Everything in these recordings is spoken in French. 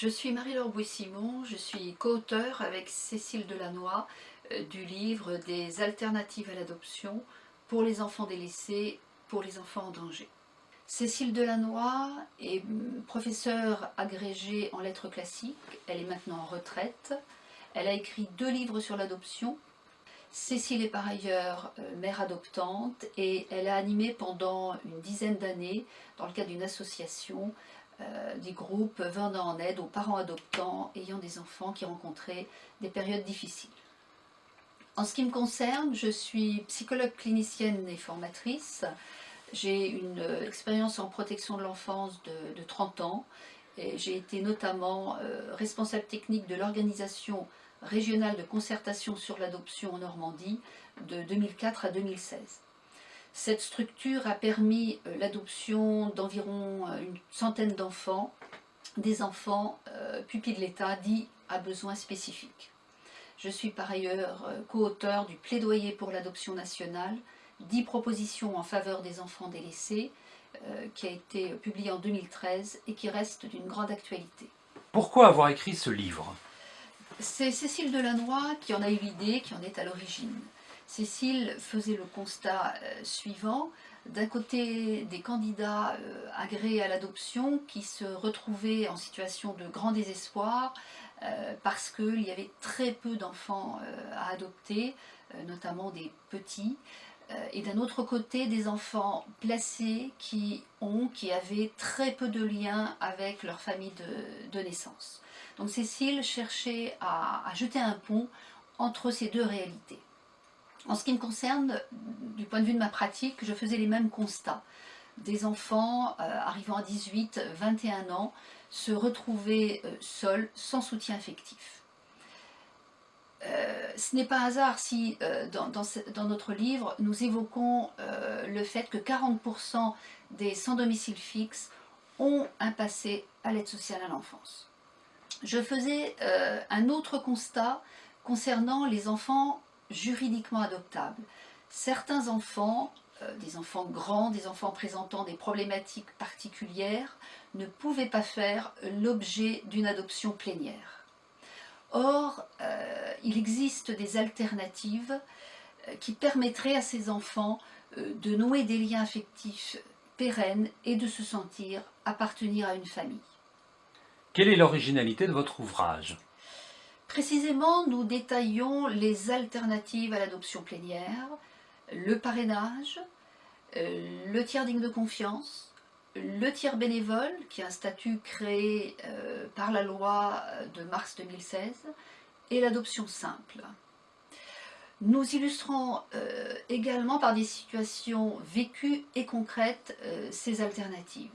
Je suis Marie-Laure Bouy-Simon, je suis co-auteure avec Cécile Delannoy euh, du livre des alternatives à l'adoption pour les enfants délaissés, pour les enfants en danger. Cécile Delannoy est professeure agrégée en lettres classiques, elle est maintenant en retraite. Elle a écrit deux livres sur l'adoption. Cécile est par ailleurs euh, mère adoptante et elle a animé pendant une dizaine d'années, dans le cadre d'une association, euh, des groupes venant en aide aux parents adoptants ayant des enfants qui rencontraient des périodes difficiles. En ce qui me concerne, je suis psychologue clinicienne et formatrice. J'ai une euh, expérience en protection de l'enfance de, 30 ans et j'ai été notamment euh, responsable technique de l'organisation régionale de concertation sur l'adoption en Normandie de 2004 à 2016. Cette structure a permis euh, l'adoption d'environ euh, une centaine d'enfants, des enfants euh, pupilles de l'État dits à besoins spécifiques. Je suis par ailleurs co-auteur du plaidoyer pour l'adoption nationale, 10 propositions en faveur des enfants délaissés, qui a été publié en 2013 et qui reste d'une grande actualité. Pourquoi avoir écrit ce livre? C'est Cécile Delannoy qui en a eu l'idée, qui en est à l'origine. Cécile faisait le constat euh, suivant, d'un côté des candidats euh, agréés à l'adoption qui se retrouvaient en situation de grand désespoir euh, parce qu'il y avait très peu d'enfants à adopter, notamment des petits, et d'un autre côté des enfants placés qui avaient très peu de liens avec leur famille de, naissance. Donc Cécile cherchait à jeter un pont entre ces deux réalités. En ce qui me concerne, du point de vue de ma pratique, je faisais les mêmes constats. Des enfants euh, arrivant à 18, 21 ans se retrouver euh, seuls, sans soutien affectif. Euh, ce n'est pas hasard si dans, notre livre nous évoquons le fait que 40% des sans domicile fixe ont un passé à l'aide sociale à l'enfance. Je faisais un autre constat concernant les enfants juridiquement adoptables. Certains enfants, euh, des enfants grands, des enfants présentant des problématiques particulières, ne pouvaient pas faire l'objet d'une adoption plénière. Or, euh, il existe des alternatives euh, qui permettraient à ces enfants de nouer des liens affectifs pérennes et de se sentir appartenir à une famille. Quelle est l'originalité de votre ouvrage? Précisément, nous détaillons les alternatives à l'adoption plénière, le parrainage, euh, le tiers digne de confiance, le tiers bénévole, qui est un statut créé euh, par la loi de mars 2016, et l'adoption simple. Nous illustrons euh, également par des situations vécues et concrètes ces alternatives.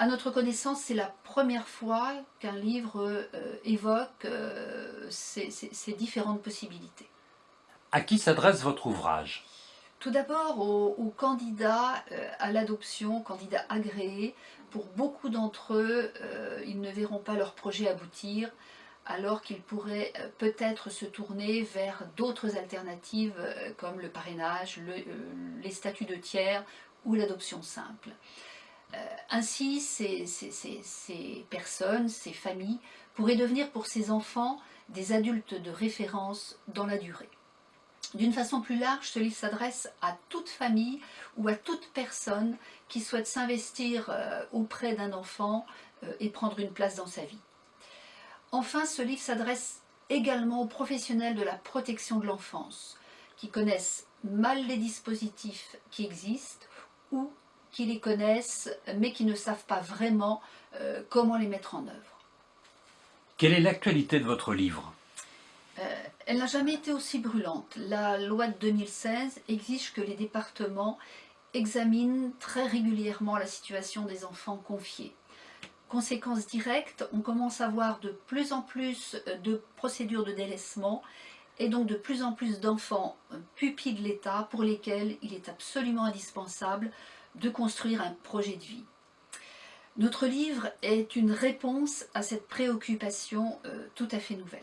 À notre connaissance, c'est la première fois qu'un livre euh, évoque euh, ces, différentes possibilités. À qui s'adresse votre ouvrage? Tout d'abord aux, candidats euh, à l'adoption, candidats agréés. Pour beaucoup d'entre eux, ils ne verront pas leur projet aboutir, alors qu'ils pourraient peut-être se tourner vers d'autres alternatives comme le parrainage, les statuts de tiers ou l'adoption simple. Euh, ainsi, ces, personnes, ces familles, pourraient devenir pour ces enfants des adultes de référence dans la durée. D'une façon plus large, ce livre s'adresse à toute famille ou à toute personne qui souhaite s'investir euh, auprès d'un enfant euh, et prendre une place dans sa vie. Enfin, ce livre s'adresse également aux professionnels de la protection de l'enfance, qui connaissent mal les dispositifs qui existent ou qui les connaissent, mais qui ne savent pas vraiment euh, comment les mettre en œuvre. Quelle est l'actualité de votre livre? Euh, Elle n'a jamais été aussi brûlante. La loi de 2016 exige que les départements examinent très régulièrement la situation des enfants confiés. Conséquence directe, on commence à voir de plus en plus de procédures de délaissement et donc de plus en plus d'enfants pupilles de l'État pour lesquels il est absolument indispensable de construire un projet de vie. Notre livre est une réponse à cette préoccupation euh, tout à fait nouvelle.